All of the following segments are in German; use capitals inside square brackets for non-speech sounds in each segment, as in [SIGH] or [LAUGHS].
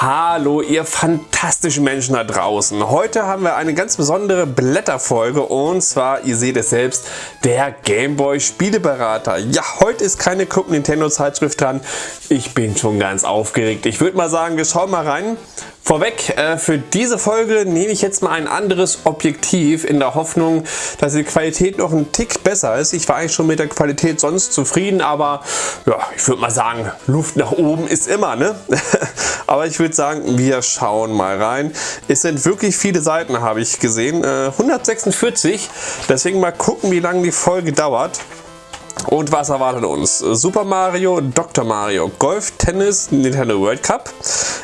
Hallo ihr fantastischen Menschen da draußen. Heute haben wir eine ganz besondere Blätterfolge und zwar, ihr seht es selbst, der Gameboy Spieleberater. Ja, heute ist keine Club Nintendo Zeitschrift dran. Ich bin schon ganz aufgeregt. Ich würde mal sagen, wir schauen mal rein. Vorweg, äh, für diese Folge nehme ich jetzt mal ein anderes Objektiv in der Hoffnung, dass die Qualität noch ein Tick besser ist. Ich war eigentlich schon mit der Qualität sonst zufrieden, aber ja, ich würde mal sagen, Luft nach oben ist immer, ne? [LAUGHS] aber ich würde sagen, wir schauen mal rein. Es sind wirklich viele Seiten, habe ich gesehen. Äh, 146, deswegen mal gucken, wie lange die Folge dauert. Und was erwartet uns? Super Mario, Dr. Mario, Golf, Tennis, Nintendo World Cup,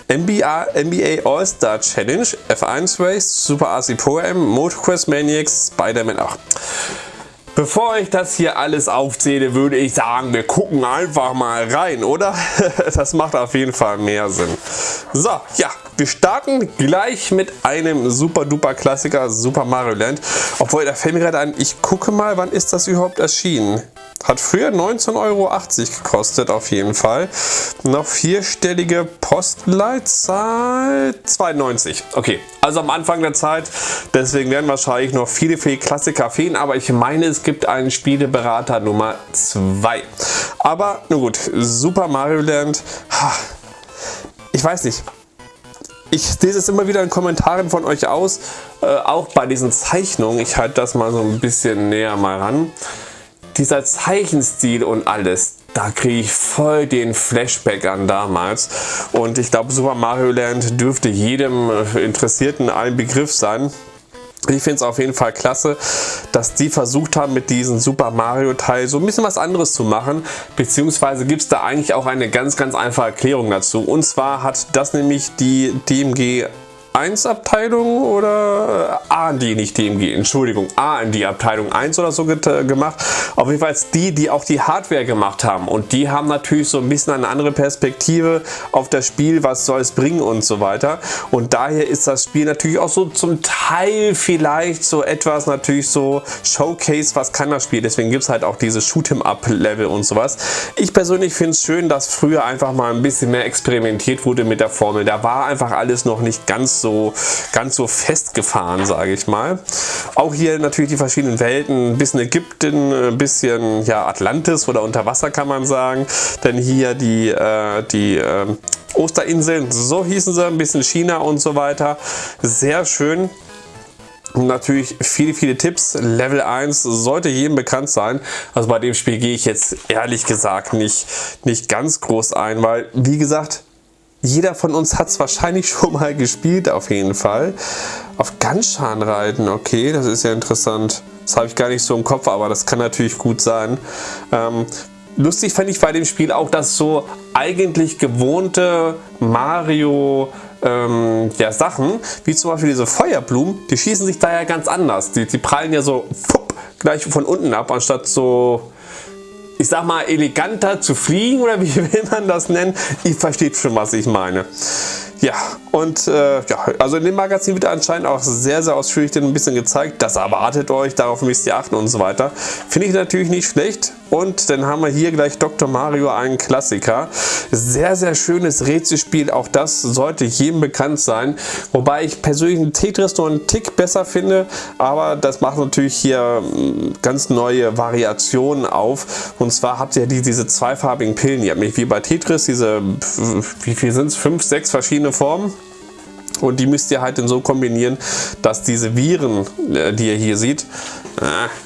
NBA, NBA All-Star Challenge, F1 Race, Super RC Pro M, MotoQuest Maniacs, Spider-Man 8. Bevor ich das hier alles aufzähle, würde ich sagen, wir gucken einfach mal rein, oder? [LAUGHS] Das macht auf jeden Fall mehr Sinn. So, ja, wir starten gleich mit einem super duper Klassiker Super Mario Land. Obwohl, da fällt mir gerade ein, ich gucke mal, wann ist das überhaupt erschienen? Hat früher 19,80 Euro gekostet auf jeden Fall. Noch vierstellige Postleitzahl 92. Okay, also am Anfang der Zeit. Deswegen werden wahrscheinlich noch viele, viele Klassiker fehlen. Aber ich meine, es gibt einen Spieleberater Nummer 2. Aber nur gut, Super Mario Land. Ich weiß nicht. Ich lese es immer wieder in Kommentaren von euch aus. Äh, auch bei diesen Zeichnungen. Ich halte das mal so ein bisschen näher mal ran dieser Zeichenstil und alles, da kriege ich voll den Flashback an damals. Und ich glaube, Super Mario Land dürfte jedem Interessierten ein Begriff sein. Ich finde es auf jeden Fall klasse, dass die versucht haben mit diesem Super Mario Teil so ein bisschen was anderes zu machen, beziehungsweise gibt es da eigentlich auch eine ganz ganz einfache Erklärung dazu. Und zwar hat das nämlich die DMG 1 Abteilung oder äh, A&D, nicht DMG, Entschuldigung, A&D Abteilung 1 oder so gemacht. Auf jeden Fall die, die auch die Hardware gemacht haben und die haben natürlich so ein bisschen eine andere Perspektive auf das Spiel, was soll es bringen und so weiter. Und daher ist das Spiel natürlich auch so zum Teil vielleicht so etwas natürlich so Showcase, was kann das Spiel. Deswegen gibt es halt auch diese Shoot'em-Up Level und sowas. Ich persönlich finde es schön, dass früher einfach mal ein bisschen mehr experimentiert wurde mit der Formel. Da war einfach alles noch nicht ganz so, ganz so festgefahren, sage ich mal. Auch hier natürlich die verschiedenen Welten, ein bisschen Ägypten, ein bisschen ja, Atlantis oder Unterwasser kann man sagen. Denn hier die, äh, die äh, Osterinseln, so hießen sie, ein bisschen China und so weiter. Sehr schön. Natürlich viele, viele Tipps. Level 1 sollte jedem bekannt sein. Also bei dem Spiel gehe ich jetzt ehrlich gesagt nicht, nicht ganz groß ein, weil wie gesagt, jeder von uns hat es wahrscheinlich schon mal gespielt, auf jeden Fall. Auf Ganshan reiten, okay, das ist ja interessant. Das habe ich gar nicht so im Kopf, aber das kann natürlich gut sein. Ähm, lustig fand ich bei dem Spiel auch, dass so eigentlich gewohnte Mario ähm, ja, Sachen, wie zum Beispiel diese Feuerblumen, die schießen sich da ja ganz anders. Die, die prallen ja so fupp, gleich von unten ab, anstatt so ich sag mal, eleganter zu fliegen oder wie [LAUGHS] will man das nennen? Ihr versteht schon, was ich meine. Ja, und äh, ja, also in dem Magazin wird anscheinend auch sehr, sehr ausführlich ein bisschen gezeigt. Das erwartet euch, darauf müsst ihr achten und so weiter. Finde ich natürlich nicht schlecht. Und dann haben wir hier gleich Dr. Mario, einen Klassiker. Sehr, sehr schönes Rätselspiel. Auch das sollte jedem bekannt sein. Wobei ich persönlich Tetris nur einen Tick besser finde. Aber das macht natürlich hier hm, ganz neue Variationen auf. Und zwar habt ihr diese zweifarbigen Pillen. Ihr habt nicht wie bei Tetris diese, wie viel sind es? Fünf, sechs verschiedene Formen. Und die müsst ihr halt dann so kombinieren, dass diese Viren, äh, die ihr hier seht,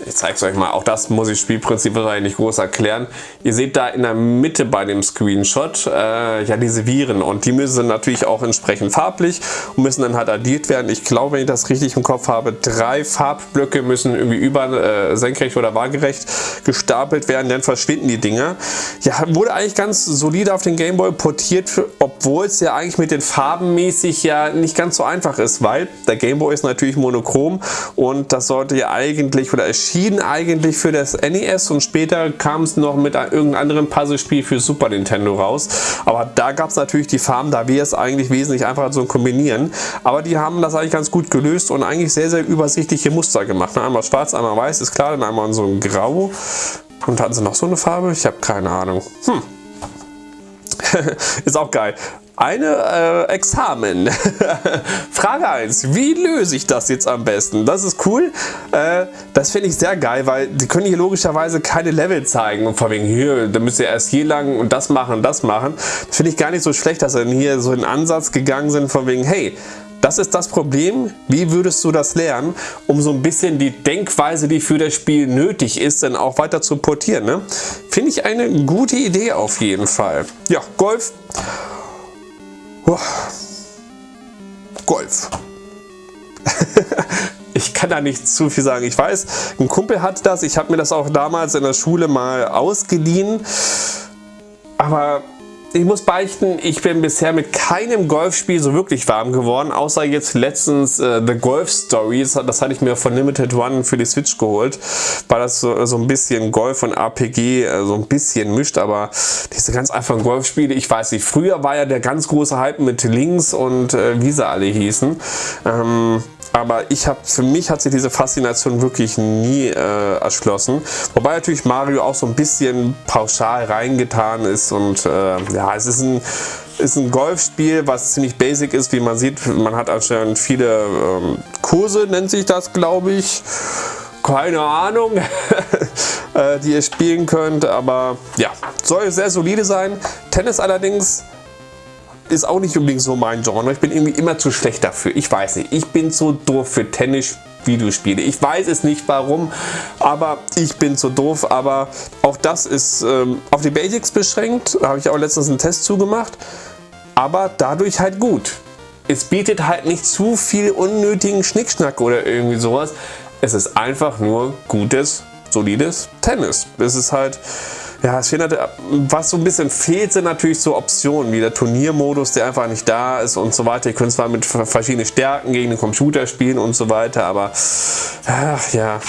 ich zeige es euch mal, auch das muss ich Spielprinzip wahrscheinlich nicht groß erklären. Ihr seht da in der Mitte bei dem Screenshot äh, ja diese Viren und die müssen natürlich auch entsprechend farblich und müssen dann halt addiert werden. Ich glaube, wenn ich das richtig im Kopf habe, drei Farbblöcke müssen irgendwie über äh, senkrecht oder waagerecht gestapelt werden, dann verschwinden die Dinger. Ja, wurde eigentlich ganz solide auf den Gameboy portiert, obwohl es ja eigentlich mit den Farben mäßig ja nicht ganz so einfach ist, weil der Gameboy ist natürlich monochrom und das sollte ja eigentlich oder erschien eigentlich für das NES und später kam es noch mit irgendeinem anderen Puzzlespiel für Super Nintendo raus. Aber da gab es natürlich die Farben, da wäre es eigentlich wesentlich einfacher zu kombinieren. Aber die haben das eigentlich ganz gut gelöst und eigentlich sehr, sehr übersichtliche Muster gemacht. Einmal schwarz, einmal weiß, ist klar, dann einmal so ein Grau. Und hatten sie noch so eine Farbe? Ich habe keine Ahnung. Hm. [LAUGHS] ist auch geil. Eine äh, Examen. [LAUGHS] Frage 1. Wie löse ich das jetzt am besten? Das ist cool. Äh, das finde ich sehr geil, weil die können hier logischerweise keine Level zeigen. Und von wegen hier, da müsst ihr erst hier lang und das machen und das machen. Das finde ich gar nicht so schlecht, dass sie hier so in Ansatz gegangen sind von wegen, hey, das ist das Problem. Wie würdest du das lernen, um so ein bisschen die Denkweise, die für das Spiel nötig ist, dann auch weiter zu portieren? Ne? Finde ich eine gute Idee auf jeden Fall. Ja, Golf. Golf. [LAUGHS] ich kann da nicht zu viel sagen. Ich weiß, ein Kumpel hat das. Ich habe mir das auch damals in der Schule mal ausgeliehen. Aber ich muss beichten, ich bin bisher mit keinem Golfspiel so wirklich warm geworden, außer jetzt letztens äh, The Golf Stories, das hatte ich mir von Limited One für die Switch geholt, weil das so, so ein bisschen Golf und RPG äh, so ein bisschen mischt, aber diese ganz einfachen Golfspiele, ich weiß nicht, früher war ja der ganz große Hype mit Links und äh, wie sie alle hießen. Ähm, aber ich habe für mich hat sich diese Faszination wirklich nie äh, erschlossen. Wobei natürlich Mario auch so ein bisschen pauschal reingetan ist und äh, ja, es ist ein ist ein Golfspiel, was ziemlich basic ist, wie man sieht. Man hat anscheinend viele ähm, Kurse, nennt sich das, glaube ich. Keine Ahnung, [LAUGHS] äh, die ihr spielen könnt, aber ja, soll sehr solide sein. Tennis allerdings ist auch nicht unbedingt so mein Genre. Ich bin irgendwie immer zu schlecht dafür. Ich weiß nicht. Ich bin zu doof für Tennis. Videospiele. Ich weiß es nicht warum, aber ich bin zu doof. Aber auch das ist ähm, auf die Basics beschränkt. Da habe ich auch letztens einen Test zugemacht. Aber dadurch halt gut. Es bietet halt nicht zu viel unnötigen Schnickschnack oder irgendwie sowas. Es ist einfach nur gutes, solides Tennis. Es ist halt ja, es fehlt, was so ein bisschen fehlt, sind natürlich so Optionen, wie der Turniermodus, der einfach nicht da ist und so weiter. Ihr könnt zwar mit verschiedenen Stärken gegen den Computer spielen und so weiter, aber ach, ja.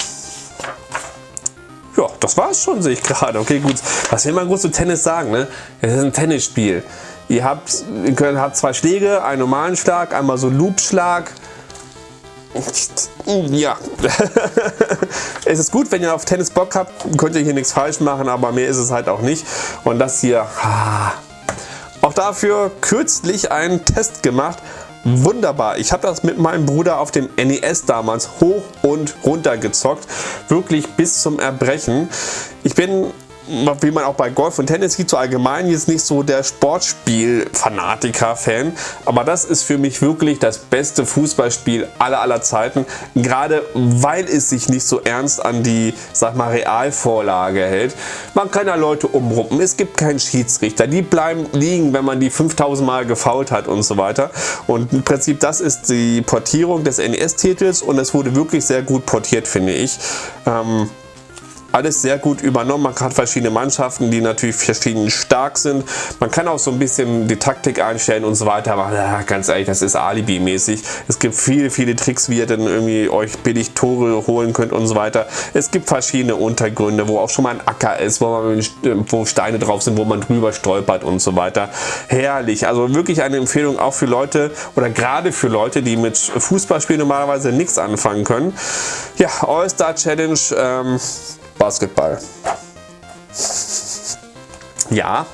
Ja, das war es schon, sehe ich gerade. Okay, gut. Was will man gut zu Tennis sagen, ne? Es ist ein Tennisspiel. Ihr habt, ihr könnt, habt zwei Schläge, einen normalen Schlag, einmal so Loopschlag, [LAUGHS] ja, es ist gut, wenn ihr auf Tennis Bock habt, könnt ihr hier nichts falsch machen, aber mehr ist es halt auch nicht. Und das hier, auch dafür kürzlich einen Test gemacht. Wunderbar, ich habe das mit meinem Bruder auf dem NES damals hoch und runter gezockt, wirklich bis zum Erbrechen. Ich bin wie man auch bei Golf und Tennis sieht, so allgemein jetzt nicht so der Sportspiel-Fanatiker-Fan, aber das ist für mich wirklich das beste Fußballspiel aller aller Zeiten, gerade weil es sich nicht so ernst an die, sag mal, Realvorlage hält. Man kann ja Leute umruppen, es gibt keinen Schiedsrichter, die bleiben liegen, wenn man die 5000 Mal gefault hat und so weiter. Und im Prinzip das ist die Portierung des NES-Titels und es wurde wirklich sehr gut portiert, finde ich. Ähm, alles sehr gut übernommen. Man hat verschiedene Mannschaften, die natürlich verschieden stark sind. Man kann auch so ein bisschen die Taktik einstellen und so weiter, aber ja, ganz ehrlich, das ist Alibi-mäßig. Es gibt viele, viele Tricks, wie ihr dann irgendwie euch billig Tore holen könnt und so weiter. Es gibt verschiedene Untergründe, wo auch schon mal ein Acker ist, wo, man, wo Steine drauf sind, wo man drüber stolpert und so weiter. Herrlich, also wirklich eine Empfehlung auch für Leute oder gerade für Leute, die mit Fußballspielen normalerweise nichts anfangen können. Ja, All-Star Challenge, ähm, Basketball. Ja,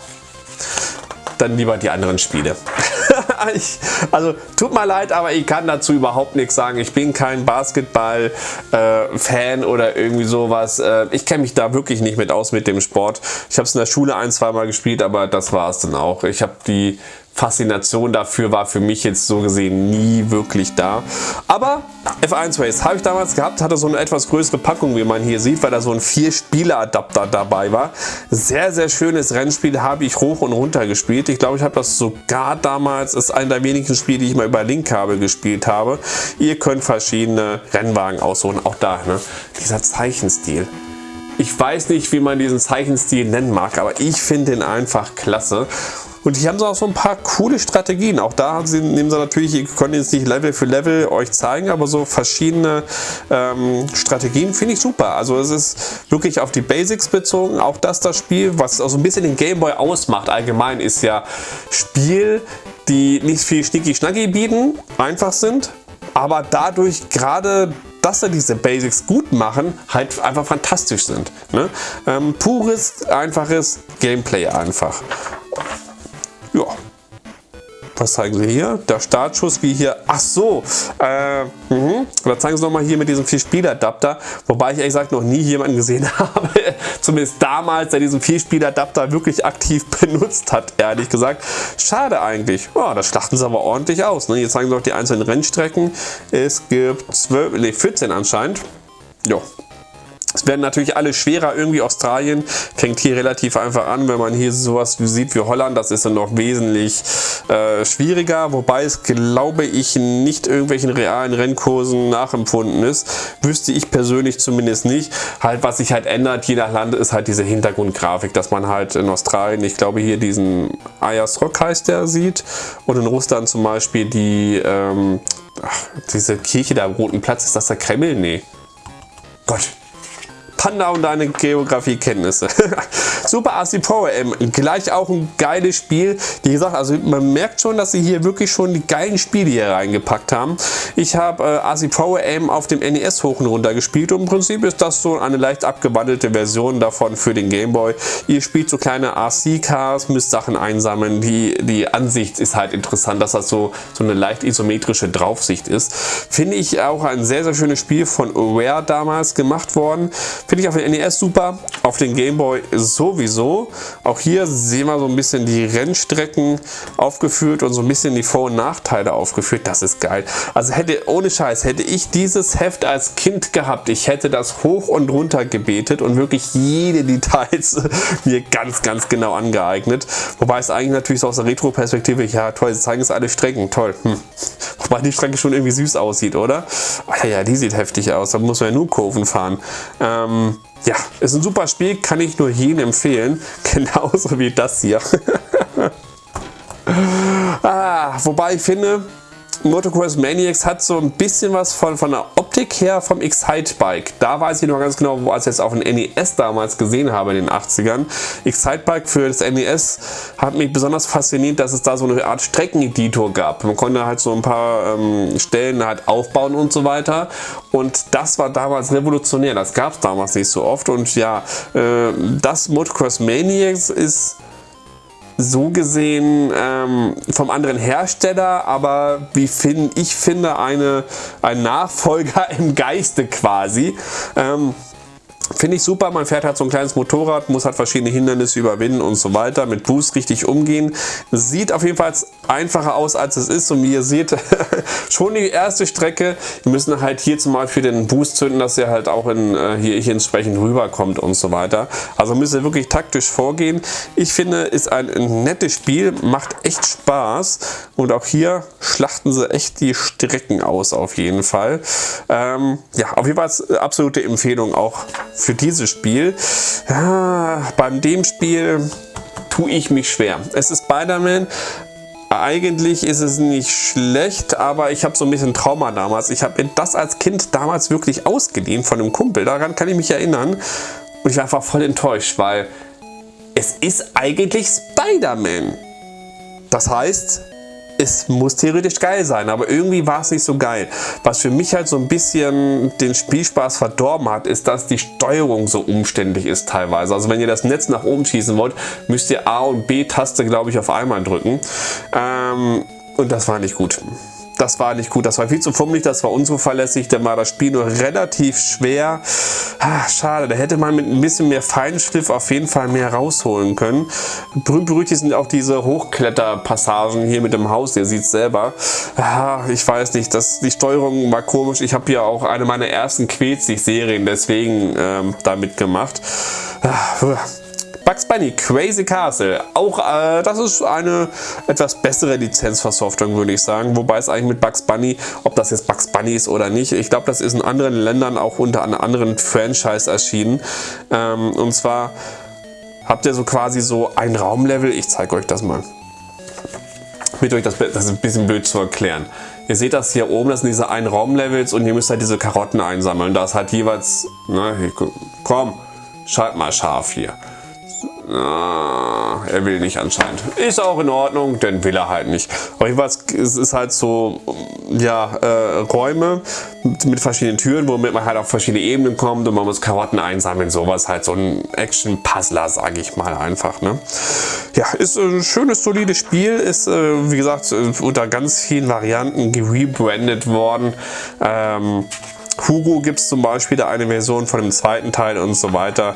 dann lieber die anderen Spiele. [LAUGHS] ich, also tut mir leid, aber ich kann dazu überhaupt nichts sagen. Ich bin kein Basketball-Fan äh, oder irgendwie sowas. Äh, ich kenne mich da wirklich nicht mit aus mit dem Sport. Ich habe es in der Schule ein, zwei Mal gespielt, aber das war es dann auch. Ich habe die Faszination dafür war für mich jetzt so gesehen nie wirklich da. Aber F1 Race habe ich damals gehabt, hatte so eine etwas größere Packung, wie man hier sieht, weil da so ein 4-Spieler-Adapter dabei war. Sehr, sehr schönes Rennspiel, habe ich hoch und runter gespielt. Ich glaube, ich habe das sogar damals, ist einer der wenigen Spiele, die ich mal über Linkkabel gespielt habe. Ihr könnt verschiedene Rennwagen aussuchen, auch da, ne? dieser Zeichenstil. Ich weiß nicht, wie man diesen Zeichenstil nennen mag, aber ich finde ihn einfach klasse. Und hier haben sie auch so ein paar coole Strategien. Auch da sie, nehmen sie natürlich, ich konnte jetzt nicht Level für Level euch zeigen, aber so verschiedene ähm, Strategien finde ich super. Also es ist wirklich auf die Basics bezogen. Auch das das Spiel, was also ein bisschen den Gameboy ausmacht allgemein, ist ja Spiel, die nicht viel Schnicki-Schnacki bieten, einfach sind, aber dadurch gerade dass sie diese Basics gut machen, halt einfach fantastisch sind. Ne? Ähm, pures, einfaches Gameplay einfach. Ja, was zeigen sie hier? Der Startschuss wie hier. Ach so. Äh, mh. Da zeigen sie nochmal hier mit diesem Vier-Spieler-Adapter. Wobei ich ehrlich gesagt noch nie jemanden gesehen [LAUGHS] habe, zumindest damals, der diesen Vier-Spieler-Adapter wirklich aktiv [LAUGHS] benutzt hat, ehrlich gesagt. Schade eigentlich. Ja, das schlachten sie aber ordentlich aus. Ne? Hier zeigen sie auch die einzelnen Rennstrecken. Es gibt 12, nee, 14 anscheinend. Ja, es werden natürlich alle schwerer. Irgendwie Australien fängt hier relativ einfach an. Wenn man hier sowas sieht wie Holland, das ist dann noch wesentlich äh, schwieriger. Wobei es, glaube ich, nicht irgendwelchen realen Rennkursen nachempfunden ist. Wüsste ich persönlich zumindest nicht. Halt, was sich halt ändert, je nach Land, ist halt diese Hintergrundgrafik, dass man halt in Australien, ich glaube hier diesen Ayers Rock heißt der, sieht. Und in Russland zum Beispiel die, ähm, ach, diese Kirche da am Roten Platz. Ist das der Kreml? Nee. Gott, Panda und deine Geografiekenntnisse. [LAUGHS] Super AC Pro M, gleich auch ein geiles Spiel. Wie gesagt, also man merkt schon, dass sie hier wirklich schon die geilen Spiele hier reingepackt haben. Ich habe äh, AC Pro M auf dem NES hoch und runter gespielt und im Prinzip ist das so eine leicht abgewandelte Version davon für den Game Boy. Ihr spielt so kleine RC-Cars, müsst Sachen einsammeln. Die, die Ansicht ist halt interessant, dass das so, so eine leicht isometrische Draufsicht ist. Finde ich auch ein sehr, sehr schönes Spiel von Rare damals gemacht worden. Finde ich auf den NES super, auf den Game Boy sowieso. Auch hier sehen wir so ein bisschen die Rennstrecken aufgeführt und so ein bisschen die Vor- und Nachteile aufgeführt. Das ist geil. Also hätte, ohne Scheiß, hätte ich dieses Heft als Kind gehabt, ich hätte das hoch und runter gebetet und wirklich jede Details [LAUGHS] mir ganz, ganz genau angeeignet. Wobei es eigentlich natürlich so aus der Retro-Perspektive, ja toll, sie zeigen es alle Strecken, toll. Hm. Wobei die Strecke schon irgendwie süß aussieht, oder? Ach ja, die sieht heftig aus, da muss man ja nur Kurven fahren. Ähm, ja, ist ein super Spiel, kann ich nur jedem empfehlen. [LAUGHS] Genauso wie das hier. [LAUGHS] ah, wobei ich finde, Motocross Maniacs hat so ein bisschen was von, von der Optik her vom Excite-Bike. Da weiß ich noch ganz genau, wo ich jetzt auf dem NES damals gesehen habe in den 80ern. Excite-Bike für das NES hat mich besonders fasziniert, dass es da so eine Art Streckeneditor gab. Man konnte halt so ein paar ähm, Stellen halt aufbauen und so weiter. Und das war damals revolutionär. Das gab es damals nicht so oft. Und ja, äh, das Motocross Maniacs ist so gesehen ähm, vom anderen Hersteller, aber wie find, ich finde eine, ein Nachfolger [LAUGHS] im Geiste quasi. Ähm, Finde ich super, man fährt halt so ein kleines Motorrad, muss halt verschiedene Hindernisse überwinden und so weiter, mit Boost richtig umgehen. Sieht auf jeden Fall einfacher aus, als es ist und wie ihr seht, [LAUGHS] schon die erste Strecke. Wir müssen halt hier zum Beispiel den Boost zünden, dass er halt auch in, äh, hier, hier entsprechend rüberkommt und so weiter. Also müsst ihr wirklich taktisch vorgehen. Ich finde, ist ein, nettes Spiel, macht echt Spaß und auch hier schlachten sie echt die Strecken aus auf jeden Fall. Ähm, ja, auf jeden Fall absolute Empfehlung auch für dieses Spiel. Ja, beim dem Spiel tue ich mich schwer. Es ist Spider-Man, eigentlich ist es nicht schlecht, aber ich habe so ein bisschen Trauma damals. Ich habe das als Kind damals wirklich ausgeliehen von einem Kumpel. Daran kann ich mich erinnern. Und ich war einfach voll enttäuscht, weil es ist eigentlich Spider-Man. Das heißt, es muss theoretisch geil sein, aber irgendwie war es nicht so geil. Was für mich halt so ein bisschen den Spielspaß verdorben hat, ist, dass die Steuerung so umständlich ist teilweise. Also wenn ihr das Netz nach oben schießen wollt, müsst ihr A und B-Taste, glaube ich, auf einmal drücken. Ähm, und das war nicht gut das war nicht gut. Das war viel zu fummelig, das war unzuverlässig. Dann war das Spiel nur relativ schwer. Ah, schade, da hätte man mit ein bisschen mehr Feinschliff auf jeden Fall mehr rausholen können. Berühmt berüchtigt sind auch diese Hochkletterpassagen hier mit dem Haus. Ihr seht selber. Ah, ich weiß nicht, das, die Steuerung war komisch. Ich habe ja auch eine meiner ersten Quetzig-Serien deswegen ähm, damit gemacht. Ah, Bugs Bunny Crazy Castle. Auch äh, das ist eine etwas bessere Lizenzversoftung, würde ich sagen. Wobei es eigentlich mit Bugs Bunny, ob das jetzt Bugs Bunny ist oder nicht, ich glaube, das ist in anderen Ländern auch unter einem anderen Franchise erschienen. Ähm, und zwar habt ihr so quasi so ein Raumlevel. Ich zeige euch das mal. Mit euch das, das ist ein bisschen blöd zu erklären. Ihr seht das hier oben, das sind diese ein Raumlevels und ihr müsst halt diese Karotten einsammeln. Da ist halt jeweils, na, hier, komm, schalt mal scharf hier. Ah, er will nicht anscheinend. Ist auch in Ordnung, denn will er halt nicht. Aber jedenfalls, es ist halt so, ja, äh, Räume mit, verschiedenen Türen, womit man halt auf verschiedene Ebenen kommt und man muss Karotten einsammeln, sowas halt so ein Action-Puzzler, sage ich mal einfach. Ne? Ja, ist ein schönes, solides Spiel, ist, äh, wie gesagt, unter ganz vielen Varianten gerebrandet worden. Ähm, Hugo gibt es zum Beispiel eine Version von dem zweiten Teil und so weiter.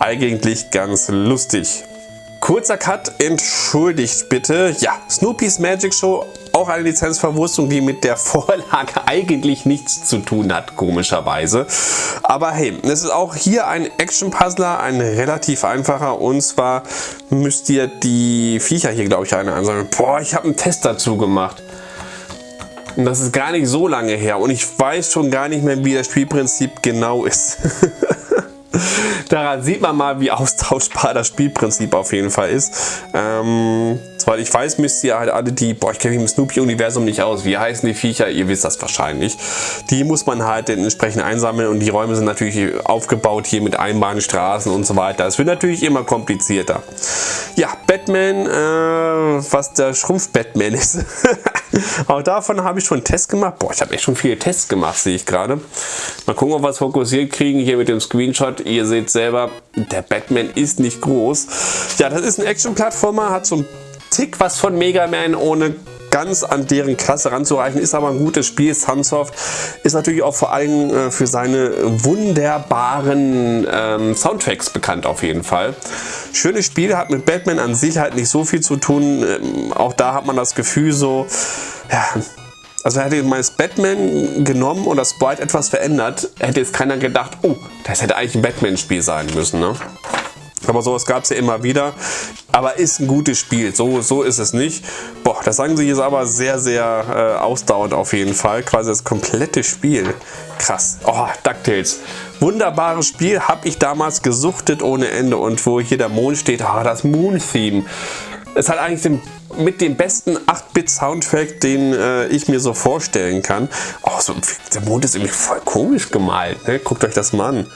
Eigentlich ganz lustig. Kurzer Cut, entschuldigt bitte. Ja, Snoopy's Magic Show, auch eine Lizenzverwurstung, die mit der [LAUGHS] Vorlage eigentlich nichts zu tun hat, komischerweise. Aber hey, es ist auch hier ein Action-Puzzler, ein relativ einfacher. Und zwar müsst ihr die Viecher hier, glaube ich, eine ansammeln. Boah, ich habe einen Test dazu gemacht. Und das ist gar nicht so lange her und ich weiß schon gar nicht mehr, wie das Spielprinzip genau ist. [LAUGHS] Daran sieht man mal, wie austauschbar das Spielprinzip auf jeden Fall ist. Ähm, soweit ich weiß, müsst ihr halt alle die, boah, ich kenne mich im Snoopy-Universum nicht aus. Wie heißen die Viecher? Ihr wisst das wahrscheinlich. Die muss man halt entsprechend einsammeln und die Räume sind natürlich aufgebaut hier mit Einbahnstraßen und so weiter. Es wird natürlich immer komplizierter. Ja, Batman, äh, was der Schrumpf-Batman ist. [LAUGHS] Auch davon habe ich schon einen Test gemacht. Boah, ich habe echt schon viele Tests gemacht, sehe ich gerade. Mal gucken, ob wir es fokussiert kriegen hier mit dem Screenshot. Ihr seht selber, der Batman ist nicht groß. Ja, das ist ein Action-Plattformer, hat so ein Tick was von Mega Man, ohne ganz an deren Klasse ranzureichen, ist aber ein gutes Spiel. Sunsoft ist natürlich auch vor allem äh, für seine wunderbaren ähm, Soundtracks bekannt auf jeden Fall. Schönes Spiel, hat mit Batman an sich halt nicht so viel zu tun. Ähm, auch da hat man das Gefühl so, ja, also hätte man das Batman genommen und das Sprite etwas verändert, hätte jetzt keiner gedacht, oh, das hätte eigentlich ein Batman-Spiel sein müssen. Ne? Aber sowas gab es ja immer wieder. Aber ist ein gutes Spiel. So, so ist es nicht. Boah, das sagen sie jetzt aber sehr, sehr äh, ausdauernd auf jeden Fall. Quasi das komplette Spiel. Krass. Oh, DuckTales. Wunderbares Spiel. Habe ich damals gesuchtet ohne Ende. Und wo hier der Mond steht, oh, das Moon-Theme. Es hat eigentlich den, mit dem besten 8-Bit-Soundtrack, den äh, ich mir so vorstellen kann. Oh, so, der Mond ist irgendwie voll komisch gemalt. Ne? Guckt euch das mal an.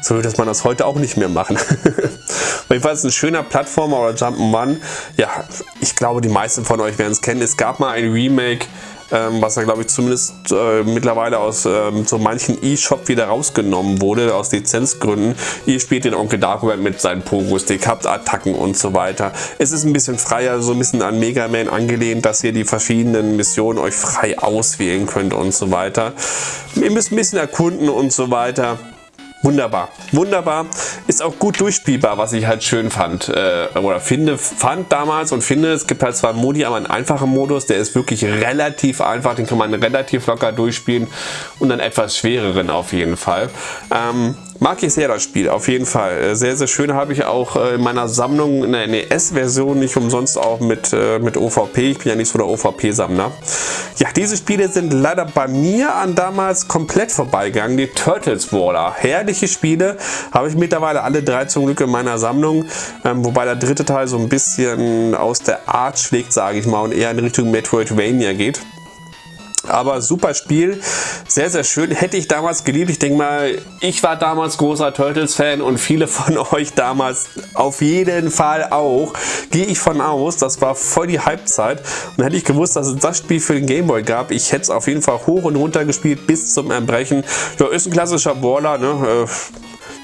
So würde man das heute auch nicht mehr machen. [LAUGHS] Jedenfalls ein schöner Plattformer oder Jump'n'Run. Ja, ich glaube, die meisten von euch werden es kennen. Es gab mal ein Remake, ähm, was ja glaube ich zumindest äh, mittlerweile aus ähm, so manchen E-Shop wieder rausgenommen wurde, aus Lizenzgründen. Ihr spielt den Onkel Dagobert mit seinen Pogo-Stick, habt Attacken und so weiter. Es ist ein bisschen freier, so ein bisschen an Mega Man angelehnt, dass ihr die verschiedenen Missionen euch frei auswählen könnt und so weiter. Ihr müsst ein bisschen erkunden und so weiter. Wunderbar, wunderbar. Ist auch gut durchspielbar, was ich halt schön fand äh, oder finde, fand damals und finde, es gibt halt zwar einen Modi, aber einen einfachen Modus, der ist wirklich relativ einfach, den kann man relativ locker durchspielen und einen etwas schwereren auf jeden Fall. Ähm, Mag ich sehr das Spiel, auf jeden Fall. Äh, sehr, sehr schön habe ich auch äh, in meiner Sammlung eine NES-Version, nicht umsonst auch mit, äh, mit OVP. Ich bin ja nicht so der OVP-Sammler. Ja, diese Spiele sind leider bei mir an damals komplett vorbeigegangen. Die Turtles Waller. Herrliche Spiele. Habe ich mittlerweile alle drei zum Glück in meiner Sammlung. Ähm, wobei der dritte Teil so ein bisschen aus der Art schlägt, sage ich mal, und eher in Richtung Metroidvania geht. Aber super Spiel, sehr, sehr schön. Hätte ich damals geliebt. Ich denke mal, ich war damals großer Turtles-Fan und viele von [LAUGHS] euch damals auf jeden Fall auch. Gehe ich von aus, das war voll die Halbzeit. Und hätte ich gewusst, dass es das Spiel für den Gameboy gab, ich hätte es auf jeden Fall hoch und runter gespielt bis zum Erbrechen. Ja, ist ein klassischer Brawler, ne? Äh,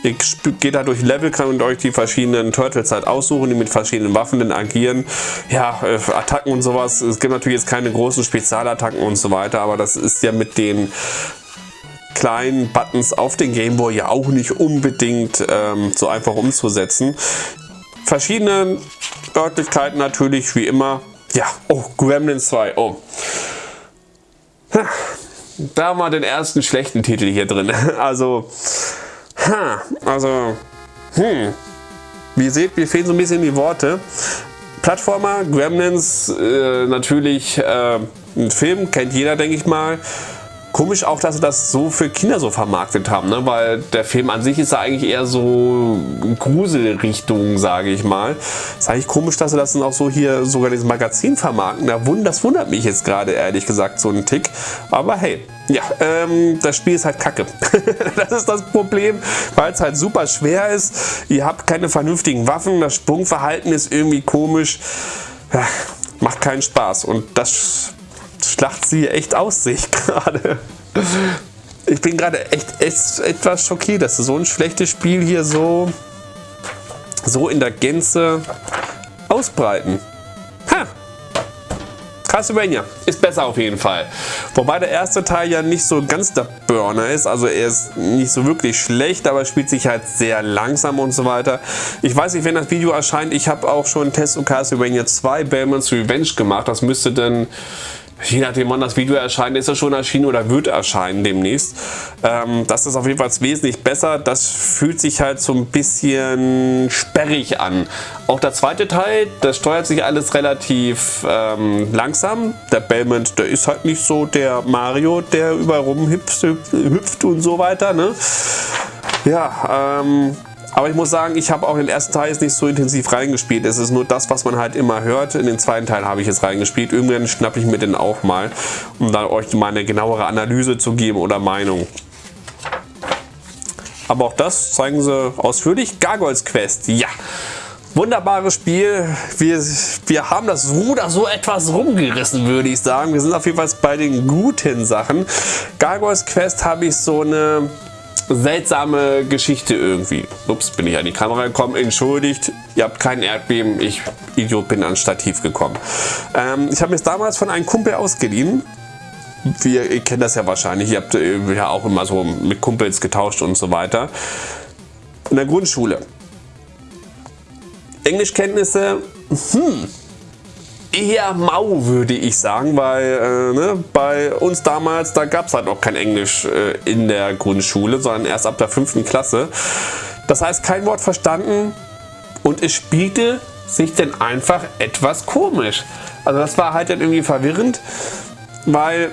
Ihr geht da durch Level, könnt euch die verschiedenen Turtles halt aussuchen, die mit verschiedenen Waffen dann agieren. Ja, äh, Attacken und sowas. Es gibt natürlich jetzt keine großen Spezialattacken und so weiter, aber das ist ja mit den kleinen Buttons auf den Gameboy ja auch nicht unbedingt ähm, so einfach umzusetzen. Verschiedene Örtlichkeiten natürlich, wie immer. Ja, oh, Gremlins 2, oh. Da haben wir den ersten schlechten Titel hier drin. [LAUGHS] Also, Ha, also, hm. Wie ihr seht, mir fehlen so ein bisschen die Worte. Plattformer, Gremlins, äh, natürlich äh, ein Film, kennt jeder, denke ich mal. Komisch auch, dass sie das so für Kinder so vermarktet haben, ne? weil der Film an sich ist ja eigentlich eher so Gruselrichtung, sage ich mal. Ist eigentlich komisch, dass sie das dann auch so hier sogar dieses Magazin vermarkten. Das wundert mich jetzt gerade ehrlich gesagt so ein Tick. Aber hey, ja, ähm, das Spiel ist halt kacke. [LAUGHS] das ist das Problem, weil es halt super schwer ist. Ihr habt keine vernünftigen Waffen, das Sprungverhalten ist irgendwie komisch. Macht keinen Spaß und das schlacht sie echt aus, sehe ich [LAUGHS] gerade. Ich bin gerade echt, echt etwas schockiert, dass so ein schlechtes Spiel hier so, so in der Gänze ausbreiten. Ha! Castlevania ist besser auf jeden Fall. Wobei der erste Teil ja nicht so ganz der Burner ist. Also er ist nicht so wirklich schlecht, aber spielt sich halt sehr langsam und so weiter. Ich weiß nicht, wenn das Video erscheint. Ich habe auch schon einen Test zu Castlevania 2 Bellman's Revenge gemacht. Das müsste dann je nachdem wann das Video erscheint, ist es schon erschienen oder wird erscheinen demnächst. Ähm, das ist auf jeden Fall wesentlich besser. Das fühlt sich halt so ein bisschen sperrig an. Auch der zweite Teil, das steuert sich alles relativ ähm, langsam. Der Belmont, der ist halt nicht so der Mario, der überall rumhüpft hüpft und so weiter. Ne? Ja, ähm, aber ich muss sagen, ich habe auch den ersten Teil jetzt nicht so intensiv reingespielt. Es ist nur das, was man halt immer hört. In den zweiten Teil habe ich jetzt reingespielt. Irgendwann schnappe ich mir den auch mal, um dann euch mal eine genauere Analyse zu geben oder Meinung. Aber auch das zeigen sie ausführlich. Gargoyles Quest, ja. Wunderbares Spiel. Wir, wir haben das Ruder so etwas rumgerissen, würde ich sagen. Wir sind auf jeden Fall bei den guten Sachen. Gargoyles Quest habe ich so eine seltsame Geschichte irgendwie. Ups, bin ich an die Kamera gekommen. Entschuldigt, ihr habt kein Erdbeben. Ich, Idiot, bin ans Stativ gekommen. Ähm, ich habe mir es damals von einem Kumpel ausgeliehen. Wir, ihr kennt das ja wahrscheinlich. Ihr habt äh, ja auch immer so mit Kumpels getauscht und so weiter. In der Grundschule. Englischkenntnisse, hm, eher mau, würde ich sagen, weil äh, ne, bei uns damals, da gab es halt noch kein Englisch äh, in der Grundschule, sondern erst ab der fünften Klasse. Das heißt, kein Wort verstanden und es spielte sich dann einfach etwas komisch. Also das war halt dann irgendwie verwirrend, weil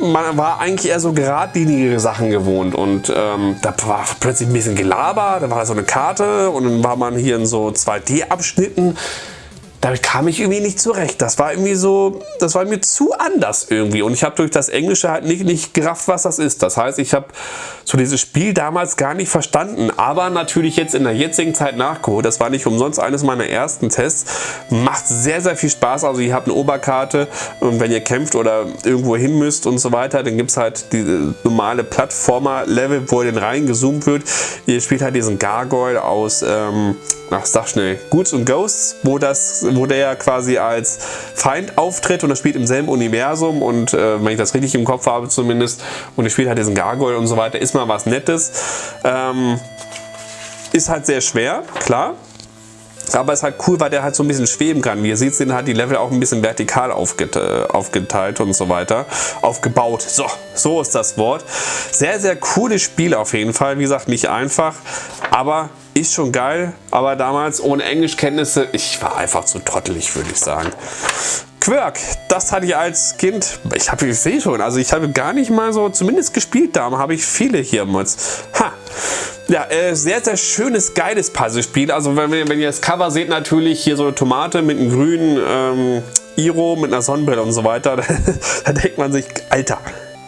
man war eigentlich eher so geradlinige Sachen gewohnt und ähm, da war plötzlich ein bisschen Gelaber, da war so eine Karte und dann war man hier in so 2D-Abschnitten damit kam ich irgendwie nicht zurecht. Das war irgendwie so, das war mir zu anders irgendwie. Und ich habe durch das Englische halt nicht, nicht gerafft, was das ist. Das heißt, ich habe so dieses Spiel damals gar nicht verstanden. Aber natürlich jetzt in der jetzigen Zeit nachgeholt. Das war nicht umsonst eines meiner ersten Tests. Macht sehr, sehr viel Spaß. Also ihr habt eine Oberkarte und wenn ihr kämpft oder irgendwo hin müsst und so weiter, dann gibt es halt diese normale Plattformer-Level, wo ihr dann reingezoomt wird. Ihr spielt halt diesen Gargoyle aus... Ähm, ach sag schnell, Goods und Ghosts, wo, das, wo der quasi als Feind auftritt und das spielt im selben Universum und äh, wenn ich das richtig im Kopf habe zumindest und er spielt halt diesen Gargoyle und so weiter, ist mal was Nettes. Ähm, ist halt sehr schwer, klar. Aber ist halt cool, weil der halt so ein bisschen schweben kann. Wie ihr seht, sind halt die Level auch ein bisschen vertikal aufgeteilt, aufgeteilt und so weiter. Aufgebaut. So, so ist das Wort. Sehr, sehr cooles Spiel auf jeden Fall. Wie gesagt, nicht einfach, aber ist schon geil, aber damals ohne Englischkenntnisse, ich war einfach zu trottelig, würde ich sagen. Quirk, das hatte ich als Kind, ich habe, ich sehe schon, also ich habe gar nicht mal so, zumindest gespielt da, habe ich viele hier mit. Ha! Ja, äh, sehr, sehr schönes, geiles Puzzlespiel. Also wenn, wenn ihr das Cover seht, natürlich hier so eine Tomate mit einem grünen ähm, Iro, mit einer Sonnenbrille und so weiter. [LAUGHS] da denkt man sich, Alter,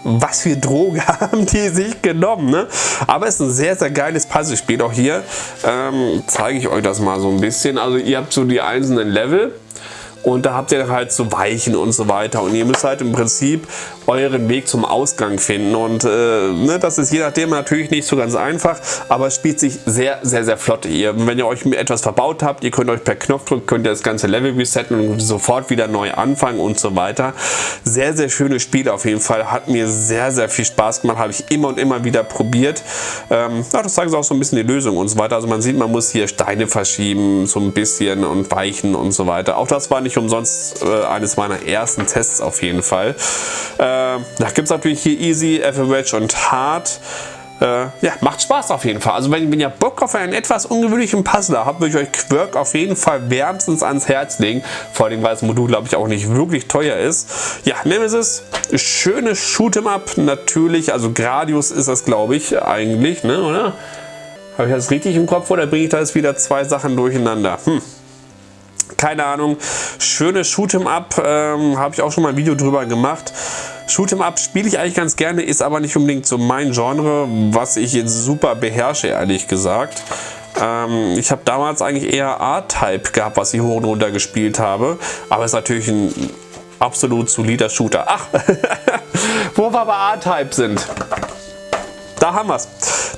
was für Drogen [LAUGHS] haben die sich genommen. Ne? Aber es ist ein sehr, sehr geiles Puzzlespiel. Auch hier ähm, zeige ich euch das mal so ein bisschen. Also ihr habt so die einzelnen Level und da habt ihr halt so Weichen und so weiter und ihr müsst halt im Prinzip euren Weg zum Ausgang finden und äh, ne, das ist je nachdem natürlich nicht so ganz einfach, aber es spielt sich sehr, sehr, sehr flott. Ihr, wenn ihr euch etwas verbaut habt, ihr könnt euch per Knopfdruck könnt ihr das ganze Level resetten und sofort wieder neu anfangen und so weiter. Sehr, sehr schönes Spiel auf jeden Fall, hat mir sehr, sehr viel Spaß gemacht, habe ich immer und immer wieder probiert. Ähm, ja, das zeigt auch so ein bisschen die Lösung und so weiter. Also man sieht, man muss hier Steine verschieben, so ein bisschen und weichen und so weiter. Auch das war nicht umsonst äh, eines meiner ersten Tests auf jeden Fall. Äh, da gibt es natürlich hier Easy, Average und Hard. äh, ja, macht Spaß auf jeden Fall. Also wenn, wenn ihr Bock auf einen etwas ungewöhnlichen Puzzler habt, würde ich euch Quirk auf jeden Fall wärmstens ans Herz legen. Vor allem, weil das Modul, glaube ich, auch nicht wirklich teuer ist. Ja, Nemesis, schönes Shoot'em-up natürlich. Also Gradius ist das, glaube ich, eigentlich, ne, oder? Habe ich das richtig im Kopf oder bringe ich da jetzt wieder zwei Sachen durcheinander? Hm keine Ahnung. Schönes Shoot'em Up, ähm, habe ich auch schon mal ein Video drüber gemacht. Shoot'em Up spiele ich eigentlich ganz gerne, ist aber nicht unbedingt so mein Genre, was ich jetzt super beherrsche, ehrlich gesagt. Ähm, ich habe damals eigentlich eher A-Type gehabt, was ich hoch und runter gespielt habe. Aber ist natürlich ein absolut solider Shooter. Ach, [LAUGHS] wo wir bei A-Type sind. Da haben wir es.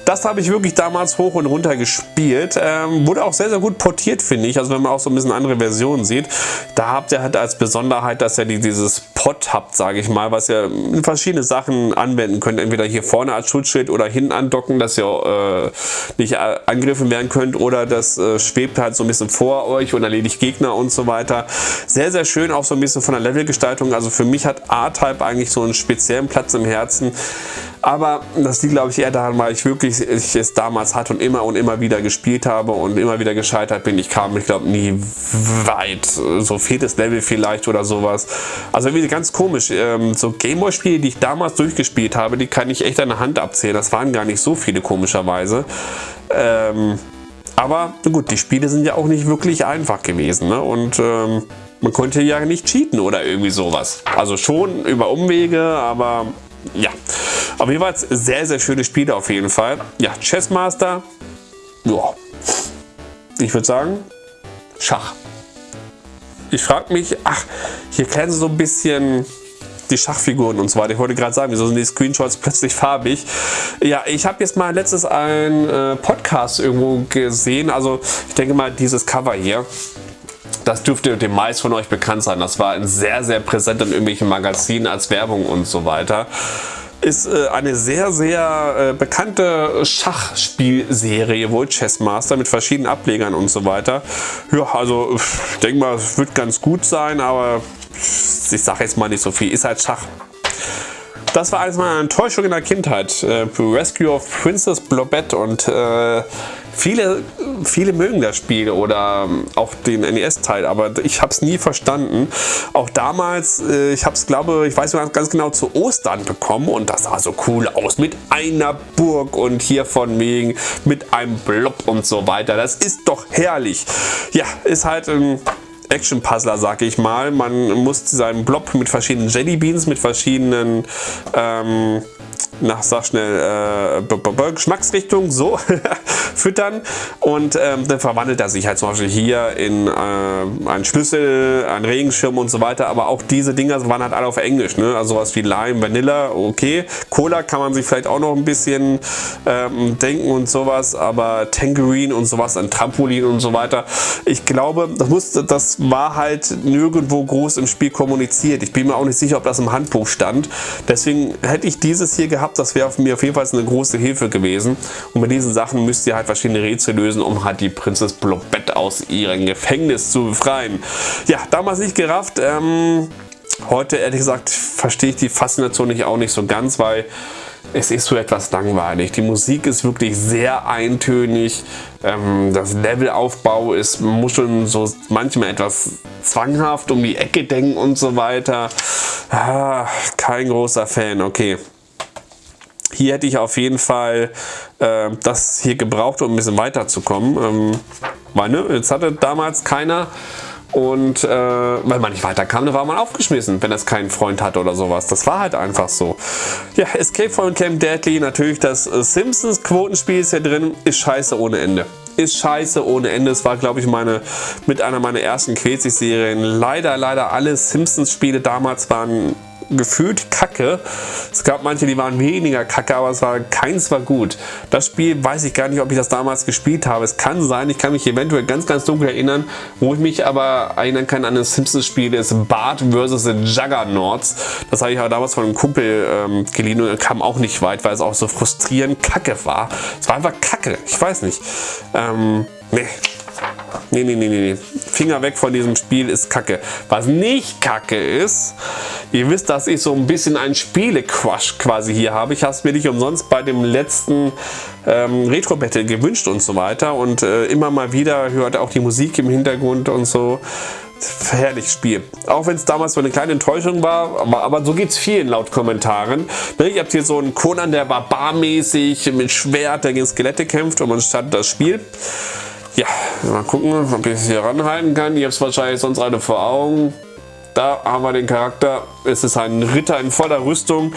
Das habe ich wirklich damals hoch und runter gespielt. Ähm, wurde auch sehr, sehr gut portiert, finde ich. Also wenn man auch so ein bisschen andere Versionen sieht. Da habt ihr halt als Besonderheit, dass ihr dieses Pot habt, sage ich mal, was ihr verschiedene Sachen anwenden könnt. Entweder hier vorne als Schutzschild oder hinten andocken, dass ihr äh, nicht äh, angegriffen werden könnt. Oder das äh, schwebt halt so ein bisschen vor euch und erledigt Gegner und so weiter. Sehr, sehr schön, auch so ein bisschen von der Levelgestaltung. Also für mich hat A-Type eigentlich so einen speziellen Platz im Herzen. Aber das liegt, glaube ich, eher daran, weil ich wirklich ich es damals hatte und immer und immer wieder gespielt habe und immer wieder gescheitert bin. Ich kam, ich glaube, nie weit. So viertes Level vielleicht oder sowas. Also irgendwie ganz komisch. Ähm, so Gameboy-Spiele, die ich damals durchgespielt habe, die kann ich echt an der Hand abzählen. Das waren gar nicht so viele, komischerweise. Ähm, aber gut, die Spiele sind ja auch nicht wirklich einfach gewesen. Ne? Und ähm, man konnte ja nicht cheaten oder irgendwie sowas. Also schon über Umwege, aber ja. Jeden Fall sehr, sehr schöne Spiele auf jeden Fall. Ja, Chessmaster. Ja. Ich würde sagen, Schach. Ich frage mich, ach, hier kennen sie so ein bisschen die Schachfiguren und so weiter. Ich wollte gerade sagen, wieso sind die Screenshots plötzlich farbig? Ja, ich habe jetzt mal letztes einen äh, Podcast irgendwo gesehen. Also ich denke mal, dieses Cover hier. Das dürfte dem meisten von euch bekannt sein. Das war sehr, sehr präsent in irgendwelchen Magazinen als Werbung und so weiter ist äh, eine sehr, sehr äh, bekannte Schachspielserie, wohl Chessmaster mit verschiedenen Ablegern und so weiter. Ja, also ich denke mal, es wird ganz gut sein, aber ich sage jetzt mal nicht so viel. Ist halt Schach. Das war eines meiner Enttäuschungen in der Kindheit. Äh, Rescue of Princess Blobette und äh, viele, viele mögen das Spiel oder ähm, auch den NES-Teil, aber ich habe es nie verstanden. Auch damals, äh, ich habe es glaube, ich weiß nicht ganz genau, zu Ostern bekommen und das sah so cool aus mit einer Burg und hier von wegen mit einem Blob und so weiter. Das ist doch herrlich. Ja, ist halt ein Action-Puzzler, sag ich mal. Man muss seinen Blob mit verschiedenen Jellybeans, mit verschiedenen ähm, nach, sag schnell, äh, Geschmacksrichtung so [LAUGHS] füttern. Und ähm, dann verwandelt er sich halt zum Beispiel hier in äh, einen Schlüssel, einen Regenschirm und so weiter, aber auch diese Dinger waren halt alle auf Englisch, ne? also sowas wie Lime, Vanilla, okay, Cola kann man sich vielleicht auch noch ein bisschen ähm, denken und sowas, aber Tangerine und sowas, ein Trampolin und so weiter, ich glaube, das, muss, das war halt nirgendwo groß im Spiel kommuniziert, ich bin mir auch nicht sicher, ob das im Handbuch stand, deswegen hätte ich dieses hier gehabt, das wäre mir auf jeden Fall eine große Hilfe gewesen. Und bei diesen Sachen müsst ihr halt verschiedene Rätsel lösen, um halt die Prinzess Blobette aus ihrem Gefängnis zu befreien. Ja, damals nicht gerafft. Ähm, heute ehrlich gesagt verstehe ich die Faszination nicht auch nicht so ganz, weil es ist so etwas langweilig. Die Musik ist wirklich sehr eintönig. Ähm, das Levelaufbau ist, muss schon so manchmal etwas zwanghaft um die Ecke denken und so weiter. Ah, kein großer Fan, okay. Hier hätte ich auf jeden Fall äh, das hier gebraucht, um ein bisschen weiterzukommen. Ähm, weil ne, jetzt hatte damals keiner und äh, weil man nicht weiterkam, dann war man aufgeschmissen, wenn das keinen Freund hatte oder sowas. Das war halt einfach so. Ja, Escape from Camp Deadly, natürlich das äh, Simpsons Quotenspiel ist hier drin, ist scheiße ohne Ende. Ist scheiße ohne Ende. Es war, glaube ich, meine mit einer meiner ersten Quetzig-Serien. Leider, leider alle Simpsons-Spiele damals waren gefühlt kacke. Es gab manche, die waren weniger kacke, aber es war keins war gut. Das Spiel weiß ich gar nicht, ob ich das damals gespielt habe. Es kann sein, ich kann mich eventuell ganz, ganz dunkel erinnern. Wo ich mich aber erinnern kann an das Simpsons-Spiel ist Bart vs. The Juggernauts. Das habe ich aber damals von einem Kumpel ähm, geliehen und kam auch nicht weit, weil es auch so frustrierend kacke war. Es war einfach kacke, ich weiß nicht. Ähm, nee. Nee, nee, nee, nee. Finger weg von diesem Spiel ist kacke. Was nicht kacke ist, ihr wisst, dass ich so ein bisschen ein Spiele-Quash quasi hier habe. Ich habe es mir nicht umsonst bei dem letzten ähm, Retro-Battle gewünscht und so weiter. Und äh, immer mal wieder hört auch die Musik im Hintergrund und so. Herrliches Spiel. Auch wenn es damals so eine kleine Enttäuschung war, aber, aber so geht es vielen laut Kommentaren. Ihr habt hier so einen Conan, der barbarmäßig mit Schwert gegen Skelette kämpft und man startet das Spiel. Ja, mal gucken, ob ich es hier ranhalten kann. Ihr habt es wahrscheinlich sonst alle vor Augen. Da haben wir den Charakter. Es ist ein Ritter in voller Rüstung.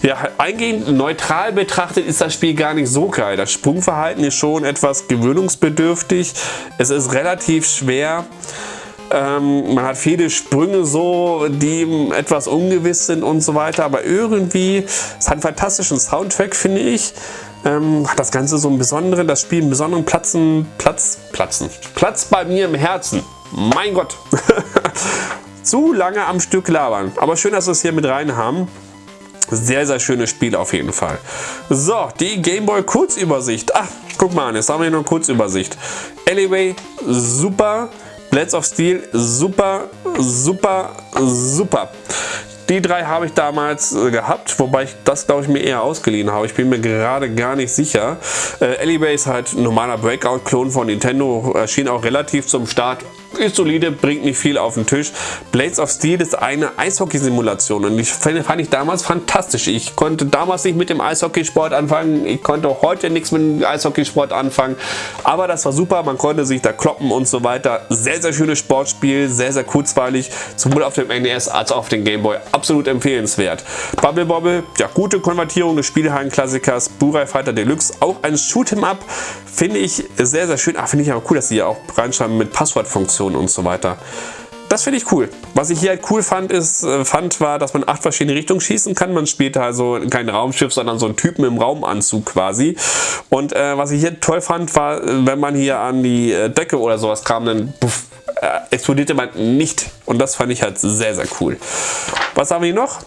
Ja, eingehend neutral betrachtet ist das Spiel gar nicht so geil. Das Sprungverhalten ist schon etwas gewöhnungsbedürftig. Es ist relativ schwer. Ähm, man hat viele Sprünge so, die etwas ungewiss sind und so weiter. Aber irgendwie, es hat einen fantastischen Soundtrack, finde ich. Ähm, das Ganze so einen besonderen, das Spiel einen besonderen Platzen, Platz, Platzen, Platz bei mir im Herzen. Mein Gott. [LAUGHS] Zu lange am Stück labern. Aber schön, dass wir es hier mit rein haben. Sehr, sehr schönes Spiel auf jeden Fall. So, die Gameboy Kurzübersicht. Ach, guck mal an, jetzt haben wir hier noch eine Kurzübersicht. Alleyway, super. Blades of Steel, super, super, super. Die drei habe ich damals äh, gehabt, wobei ich das glaube ich mir eher ausgeliehen habe. Ich bin mir gerade gar nicht sicher. Äh, Alleyway ist halt normaler Breakout-Klon von Nintendo, erschien auch relativ zum Start ist solide, bringt nicht viel auf den Tisch. Blades of Steel ist eine Eishockey-Simulation und ich fand, ich damals fantastisch. Ich konnte damals nicht mit dem Eishockeysport anfangen, ich konnte auch heute nichts mit dem Eishockeysport anfangen, aber das war super, man konnte sich da kloppen und so weiter. Sehr, sehr schönes Sportspiel, sehr, sehr kurzweilig, sowohl auf dem NES als auch auf dem Game Boy. Absolut empfehlenswert. Bubble Bobble, ja, gute Konvertierung des Spielhallen-Klassikers, Burai Fighter Deluxe, auch ein Shoot'em Up, finde ich sehr, sehr schön. Ah, finde ich aber cool, dass sie ja auch reinschreiben mit Passwortfunktion Animationen und so weiter. Das finde ich cool. Was ich hier halt cool fand, ist, äh, fand, war, dass man acht verschiedene Richtungen schießen kann. Man spielt also kein Raumschiff, sondern so einen Typen im Raumanzug quasi. Und äh, was ich hier toll fand, war, wenn man hier an die äh, Decke oder sowas kam, dann puff, äh, explodierte man nicht. Und das fand ich halt sehr, sehr cool. Was haben wir hier noch?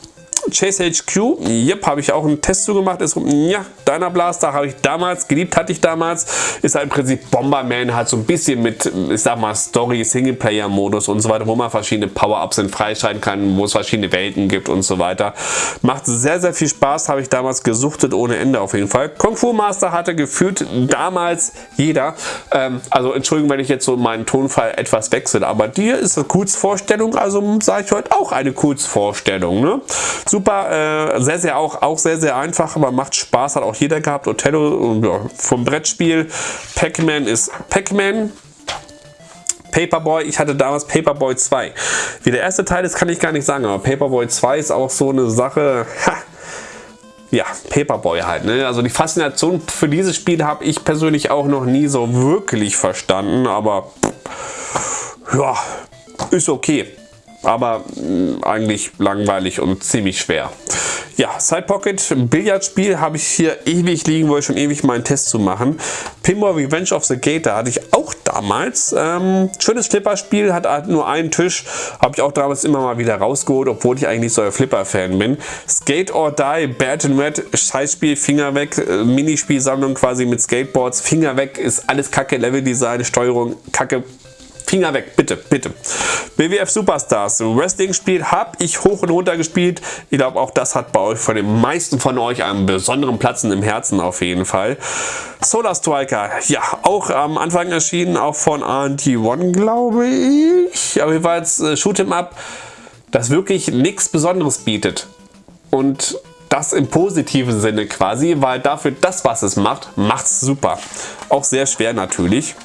Chase HQ, yep, habe ich auch einen Test zu gemacht. Ist, ja, Deiner Blaster habe ich damals, geliebt hatte ich damals. Ist halt im Prinzip Bomberman, halt so ein bisschen mit, ich sag mal, Story, Singleplayer-Modus und so weiter, wo man verschiedene Power-Ups freischalten kann, wo es verschiedene Welten gibt und so weiter. Macht sehr, sehr viel Spaß, habe ich damals gesuchtet ohne Ende auf jeden Fall. Kung Fu Master hatte gefühlt damals jeder. Ähm, also Entschuldigung, wenn ich jetzt so meinen Tonfall etwas wechsle, aber dir ist eine Kurzvorstellung, also sage ich heute auch eine Kurzvorstellung. Ne? Super, äh, sehr, sehr auch, auch sehr, sehr einfach, aber macht Spaß, hat auch jeder gehabt. Othello ja, vom Brettspiel. Pac-Man ist Pac-Man. Paperboy, ich hatte damals Paperboy 2. Wie der erste Teil ist, kann ich gar nicht sagen, aber Paperboy 2 ist auch so eine Sache, ha, ja, Paperboy halt. Ne? Also die Faszination für dieses Spiel habe ich persönlich auch noch nie so wirklich verstanden, aber ja, ist okay aber mh, mm, eigentlich langweilig und ziemlich schwer. Ja, Side Pocket, Billardspiel habe ich hier ewig liegen, wollte schon ewig meinen Test zu machen. Pinball Revenge of the Gator hatte ich auch damals. Ähm, schönes Flipperspiel, hat halt nur einen Tisch, habe ich auch damals immer mal wieder rausgeholt, obwohl ich eigentlich so ein Flipper-Fan bin. Skate or Die, Bad and Red, Scheißspiel, Finger weg, äh, Minispielsammlung quasi mit Skateboards, Finger weg, ist alles kacke, Leveldesign, Steuerung, kacke, Finger weg, bitte, bitte. BWF Superstars, Wrestling-Spiel habe ich hoch und runter gespielt. Ich glaube, auch das hat bei euch, von den meisten von euch, einen besonderen Platz im Herzen auf jeden Fall. Solar Striker, ja, auch am Anfang erschienen, auch von RT1, glaube ich. Aber jedenfalls äh, Shoot'em Up, das wirklich nichts Besonderes bietet. Und das im positiven Sinne quasi, weil dafür das, was es macht, macht es super. Auch sehr schwer natürlich.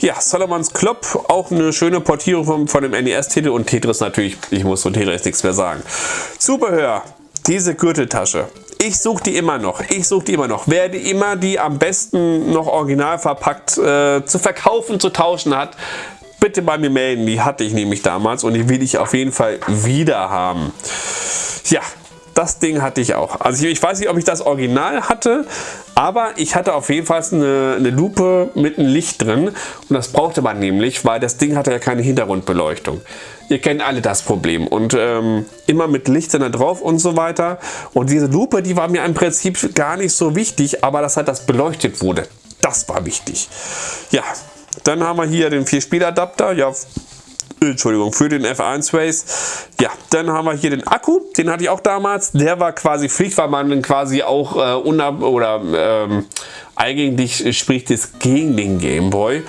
Ja, Solomons Club, auch eine schöne Portierung von, von dem NES-Titel und Tetris natürlich, ich muss von Tetris nichts mehr sagen. Zubehör, diese Gürteltasche. Ich suche die immer noch. Ich suche die immer noch. Wer die immer die am besten noch original verpackt äh, zu verkaufen, zu tauschen hat, bitte bei mir melden. Die hatte ich nämlich damals und die will ich auf jeden Fall wieder haben. Ja, das Ding hatte ich auch. Also ich, ich, weiß nicht, ob ich das Original hatte, aber ich hatte auf jeden Fall eine, eine Lupe mit einem Licht drin und das brauchte man nämlich, weil das Ding hatte ja keine Hintergrundbeleuchtung. Ihr kennt alle das Problem und ähm, immer mit Licht da drauf und so weiter. Und diese Lupe, die war mir im Prinzip gar nicht so wichtig, aber dass halt das beleuchtet wurde, das war wichtig. Ja, Dann haben wir hier den 4-Spiel-Adapter. Ja, Entschuldigung, für den F1 Race. Ja, dann haben wir hier den Akku, den hatte ich auch damals. Der war quasi Pflicht, weil man quasi auch äh, unab oder ähm, eigentlich spricht es gegen den Gameboy,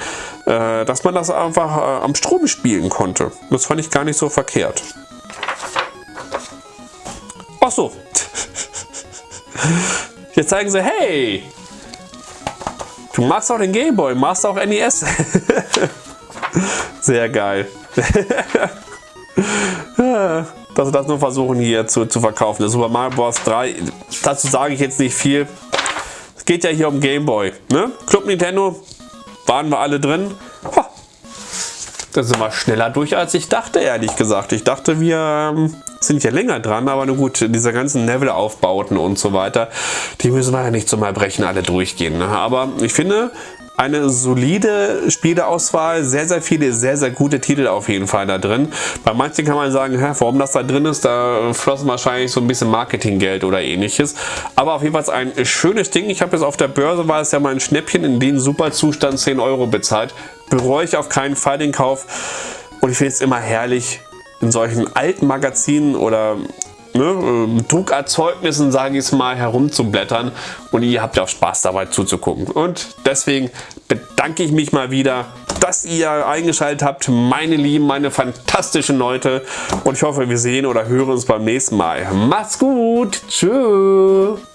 äh, dass man das einfach äh, am Strom spielen konnte. Das fand ich gar nicht so verkehrt. Ach so. [LAUGHS] Jetzt zeigen sie, hey, du machst auch den Gameboy, machst auch NES. [LAUGHS] Sehr geil. Dass sie das nur versuchen hier zu, zu verkaufen. Der Super Mario Bros. 3, dazu sage ich jetzt nicht viel. Es geht ja hier um Game Boy. Ne? Club Nintendo, waren wir alle drin. Ha. Da sind wir schneller durch, als ich dachte, ehrlich gesagt. Ich dachte, wir ähm, sind ja länger dran, aber nur gut, diese ganzen Level-Aufbauten und so weiter, die müssen wir ja nicht zum Erbrechen alle durchgehen. Ne? Aber ich finde, eine solide Spieleauswahl, sehr, sehr viele, sehr, sehr gute Titel auf jeden Fall da drin. Bei manchen kann man sagen, hä, warum das da drin ist, da flossen wahrscheinlich so ein bisschen Marketinggeld oder ähnliches. Aber auf jeden Fall ein schönes Ding. Ich habe jetzt auf der Börse, war es ja mal ein Schnäppchen, in den super Zustand 10 Euro bezahlt. Bereue ich auf keinen Fall den Kauf. Und ich finde es immer herrlich, in solchen alten Magazinen oder ne, Druckerzeugnissen, sage ich es mal, herumzublättern und ihr habt ja auch Spaß dabei zuzugucken. Und deswegen bedanke ich mich mal wieder, dass ihr eingeschaltet habt, meine Lieben, meine fantastischen Leute. Und ich hoffe, wir sehen oder hören uns beim nächsten Mal. Macht's gut. Tschüss.